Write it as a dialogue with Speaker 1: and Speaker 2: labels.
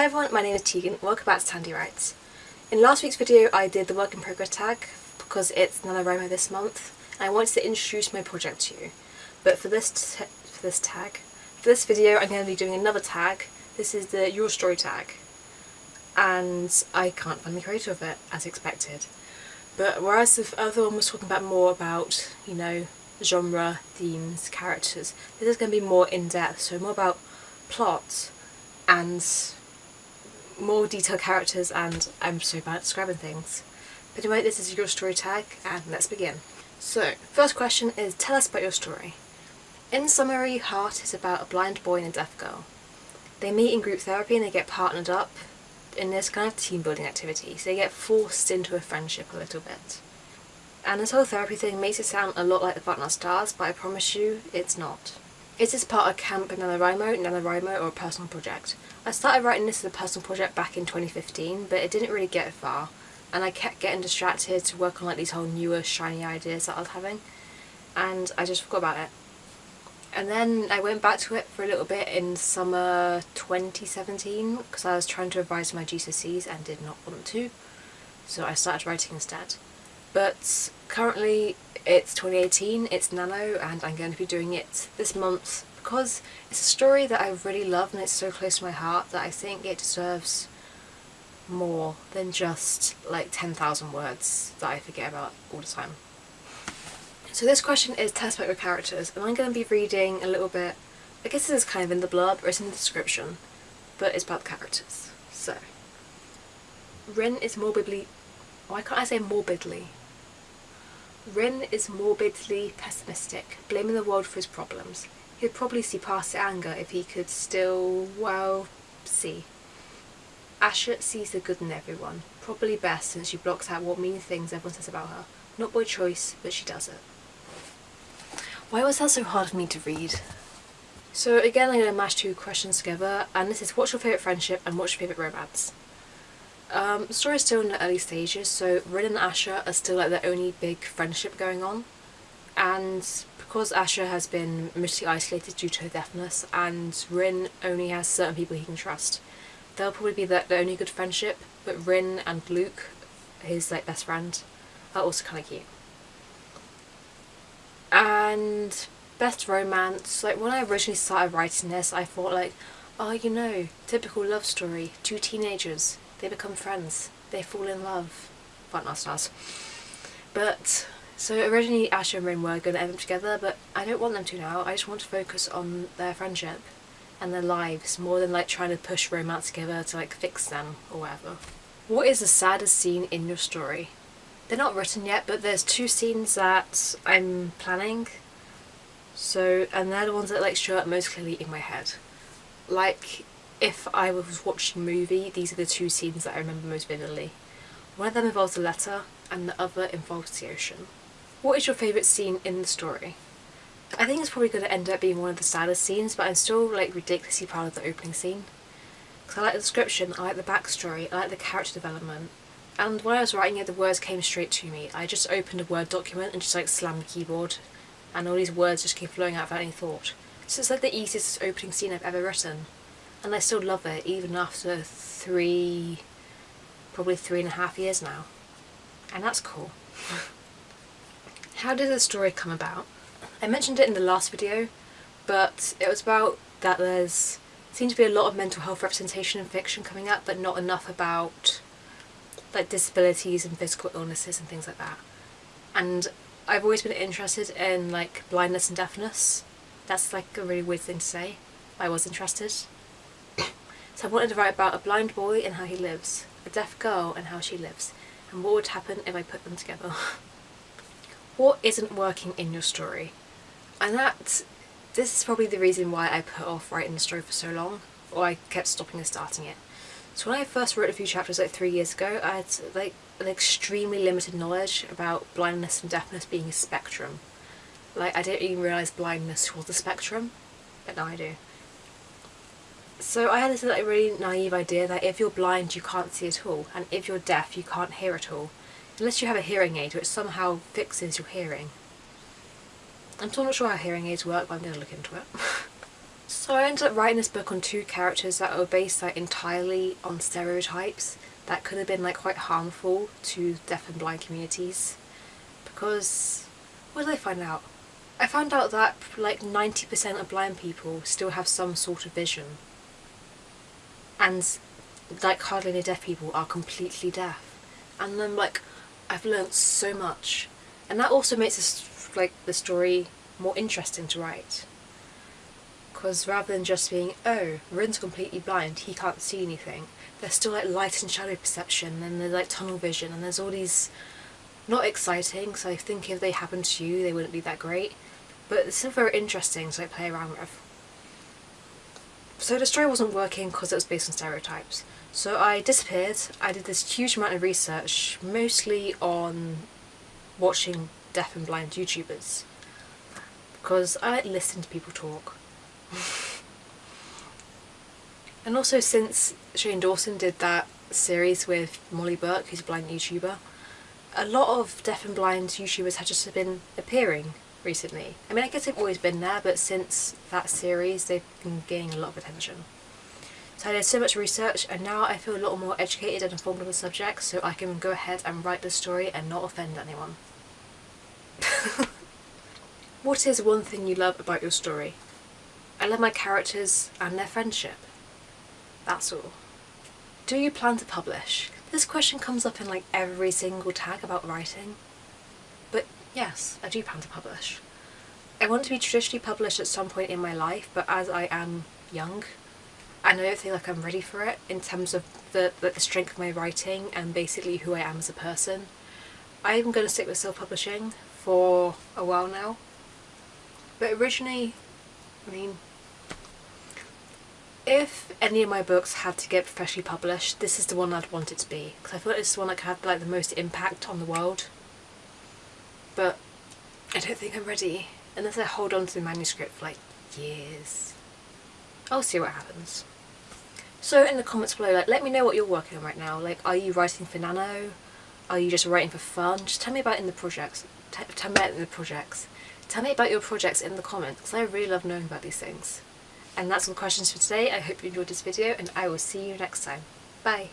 Speaker 1: Hey everyone, my name is Tegan, welcome back to Tandy Writes. In last week's video I did the work in progress tag because it's NaNoWriMo this month and I wanted to introduce my project to you. But for this for this tag, for this video I'm going to be doing another tag. This is the Your Story tag and I can't find the creator of it as expected. But whereas the other one was talking about more about, you know, genre, themes, characters, this is going to be more in-depth, so more about plot and more detailed characters and I'm so bad at describing things. But anyway, this is your story tag and let's begin. So, first question is tell us about your story. In summary, Heart is about a blind boy and a deaf girl. They meet in group therapy and they get partnered up in this kind of team building activity, so they get forced into a friendship a little bit. And this whole therapy thing makes it sound a lot like the Our Stars, but I promise you, it's not. Is this part of Camp NaNoWriMo, NaNoWriMo or a personal project? I started writing this as a personal project back in 2015, but it didn't really get far, and I kept getting distracted to work on like these whole newer shiny ideas that I was having, and I just forgot about it. And then I went back to it for a little bit in summer 2017 because I was trying to revise my GCSEs and did not want to, so I started writing instead. But currently it's 2018, it's Nano, and I'm going to be doing it this month because it's a story that I really love and it's so close to my heart that I think it deserves more than just like 10,000 words that I forget about all the time. So this question is test about your characters and I'm going to be reading a little bit, I guess this is kind of in the blurb or it's in the description, but it's about the characters. So, Rin is morbidly, why can't I say morbidly? Rin is morbidly pessimistic, blaming the world for his problems. He'd probably see past the anger if he could still, well, see. Asha sees the good in everyone, probably best since she blocks out what mean things everyone says about her. Not by choice, but she does it. Why was that so hard for me to read? So again I'm going to mash two questions together and this is what's your favourite friendship and what's your favourite romance? Um, the story is still in the early stages so Rin and Asha are still like the only big friendship going on and because Asha has been mostly isolated due to her deafness and Rin only has certain people he can trust. They'll probably be the, the only good friendship but Rin and Luke, his like best friend, are also kind of cute. And best romance, like when I originally started writing this I thought like, oh you know, typical love story, two teenagers, they become friends, they fall in love. But not stars. But so originally Asha and Rin were going to end up together, but I don't want them to now. I just want to focus on their friendship and their lives more than like trying to push romance together to like fix them or whatever. What is the saddest scene in your story? They're not written yet, but there's two scenes that I'm planning. So, and they're the ones that like show up most clearly in my head. Like, if I was watching a movie, these are the two scenes that I remember most vividly. One of them involves a letter, and the other involves the ocean. What is your favourite scene in the story? I think it's probably going to end up being one of the saddest scenes, but I'm still like ridiculously proud of the opening scene. Because I like the description, I like the backstory, I like the character development. And when I was writing it, the words came straight to me. I just opened a Word document and just like slammed the keyboard, and all these words just came flowing out without any thought. So it's like the easiest opening scene I've ever written. And I still love it, even after three, probably three and a half years now. And that's cool. How did the story come about? I mentioned it in the last video, but it was about that there's seems to be a lot of mental health representation in fiction coming up, but not enough about like disabilities and physical illnesses and things like that. And I've always been interested in like blindness and deafness. That's like a really weird thing to say. I was interested. So I wanted to write about a blind boy and how he lives, a deaf girl and how she lives, and what would happen if I put them together. what isn't working in your story. And that, this is probably the reason why I put off writing the story for so long, or I kept stopping and starting it. So when I first wrote a few chapters like three years ago, I had like an extremely limited knowledge about blindness and deafness being a spectrum. Like I didn't even realise blindness was a spectrum, but now I do. So I had this like really naive idea that if you're blind you can't see at all, and if you're deaf you can't hear at all unless you have a hearing aid which somehow fixes your hearing. I'm still not sure how hearing aids work but I'm going to look into it. So I ended up writing this book on two characters that were based like entirely on stereotypes that could have been like quite harmful to deaf and blind communities because what did I find out? I found out that like 90% of blind people still have some sort of vision and like hardly any deaf people are completely deaf. And then like I've learnt so much. And that also makes this like the story more interesting to write. Because rather than just being oh Rin's completely blind he can't see anything there's still like light and shadow perception and there's like tunnel vision and there's all these not exciting so I think if they happened to you they wouldn't be that great. But it's still very interesting to like play around with. So the story wasn't working because it was based on stereotypes. So I disappeared, I did this huge amount of research mostly on watching deaf and blind YouTubers. Because I like listening to people talk. and also since Shane Dawson did that series with Molly Burke, who's a blind YouTuber, a lot of deaf and blind YouTubers have just been appearing recently. I mean I guess they've always been there but since that series they've been gaining a lot of attention. So I did so much research and now I feel a lot more educated and informed on the subject so I can go ahead and write the story and not offend anyone. what is one thing you love about your story? I love my characters and their friendship. That's all. Do you plan to publish? This question comes up in like every single tag about writing. Yes, I do plan to publish. I want to be traditionally published at some point in my life, but as I am young, and I don't feel like I'm ready for it in terms of the, the, strength of my writing and basically who I am as a person. I'm going to stick with self-publishing for a while now. But originally, I mean, if any of my books had to get professionally published, this is the one I'd want it to be. Because I like it's the one that could have like, the most impact on the world. But I don't think I'm ready. Unless I hold on to the manuscript for like years. I'll see what happens. So in the comments below, like, let me know what you're working on right now. Like, are you writing for Nano? Are you just writing for fun? Just tell me about in the projects. T tell me about in the projects. Tell me about your projects in the comments, because I really love knowing about these things. And that's all the questions for today. I hope you enjoyed this video, and I will see you next time. Bye!